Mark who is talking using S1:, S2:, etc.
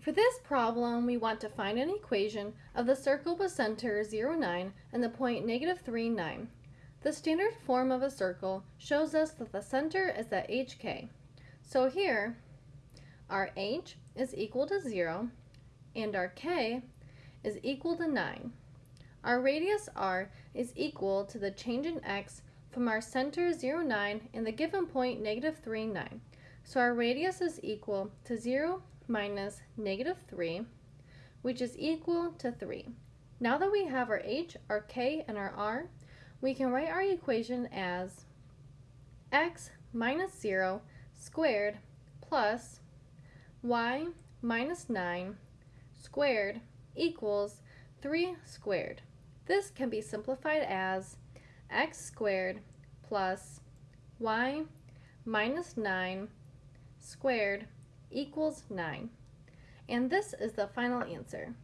S1: For this problem, we want to find an equation of the circle with center 0, 9 and the point negative 3, 9. The standard form of a circle shows us that the center is at hk. So here, our h is equal to 0 and our k is equal to 9. Our radius r is equal to the change in x from our center 0, 9 and the given point negative 3, 9. So our radius is equal to 0 minus negative 3, which is equal to 3. Now that we have our h, our k, and our r, we can write our equation as x minus 0 squared plus y minus 9 squared equals 3 squared. This can be simplified as x squared plus y minus 9 squared equals 9. And this is the final answer.